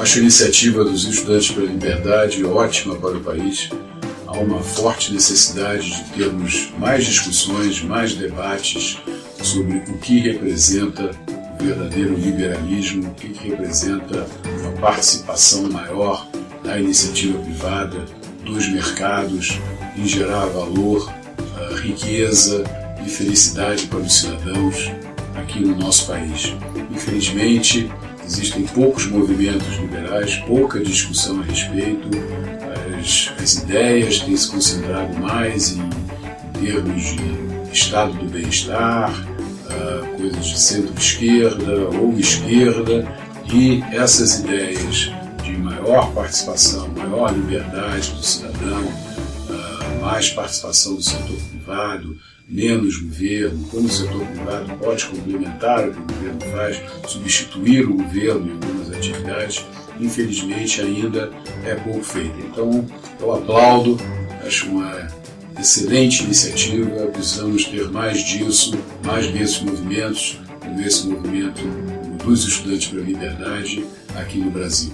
Acho a iniciativa dos estudantes pela liberdade ótima para o país. Há uma forte necessidade de termos mais discussões, mais debates sobre o que representa o verdadeiro liberalismo, o que representa uma participação maior da iniciativa privada, dos mercados, em gerar valor, riqueza e felicidade para os cidadãos aqui no nosso país. Infelizmente, existem poucos movimentos liberais, pouca discussão a respeito, as, as ideias têm se concentrado mais em, em termos de estado do bem-estar, uh, coisas de centro-esquerda ou esquerda, e essas ideias de maior participação, maior liberdade do cidadão, uh, mais participação do setor privado, menos governo, como o setor privado pode complementar o que o governo faz, substituir o governo em algumas atividades, infelizmente ainda é pouco feito. Então eu aplaudo, acho uma excelente iniciativa, precisamos ter mais disso, mais desses movimentos, como esse movimento dos estudantes para a liberdade aqui no Brasil.